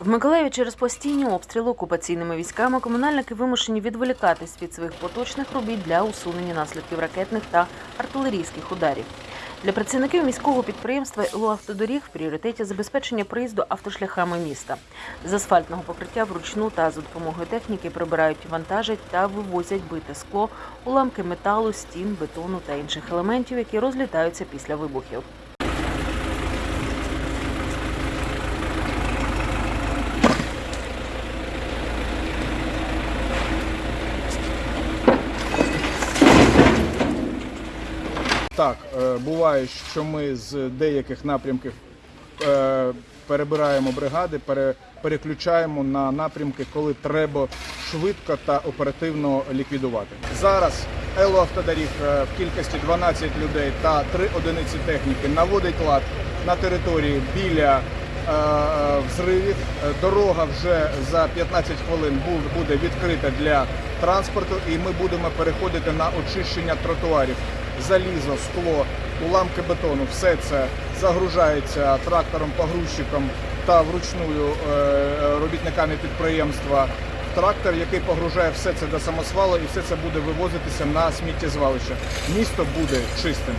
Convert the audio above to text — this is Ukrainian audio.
В Миколаєві через постійні обстріли окупаційними військами комунальники вимушені відволікатись від своїх поточних робіт для усунення наслідків ракетних та артилерійських ударів. Для працівників міського підприємства «Луавтодоріг» в пріоритеті забезпечення проїзду автошляхами міста. З асфальтного покриття вручну та за допомогою техніки прибирають вантажать та вивозять бите скло, уламки металу, стін, бетону та інших елементів, які розлітаються після вибухів. Так, е, буває, що ми з деяких напрямків е, перебираємо бригади, пере, переключаємо на напрямки, коли треба швидко та оперативно ліквідувати. Зараз Елоавтодоріг е, в кількості 12 людей та 3 одиниці техніки наводить лад на території біля взривів. Дорога вже за 15 хвилин буде відкрита для транспорту, і ми будемо переходити на очищення тротуарів. Залізо, скло, уламки бетону, все це загружається трактором, погрузчиком та вручную е, робітниками підприємства в трактор, який погружає все це до самосвалу, і все це буде вивозитися на сміттєзвалище. Місто буде чистим.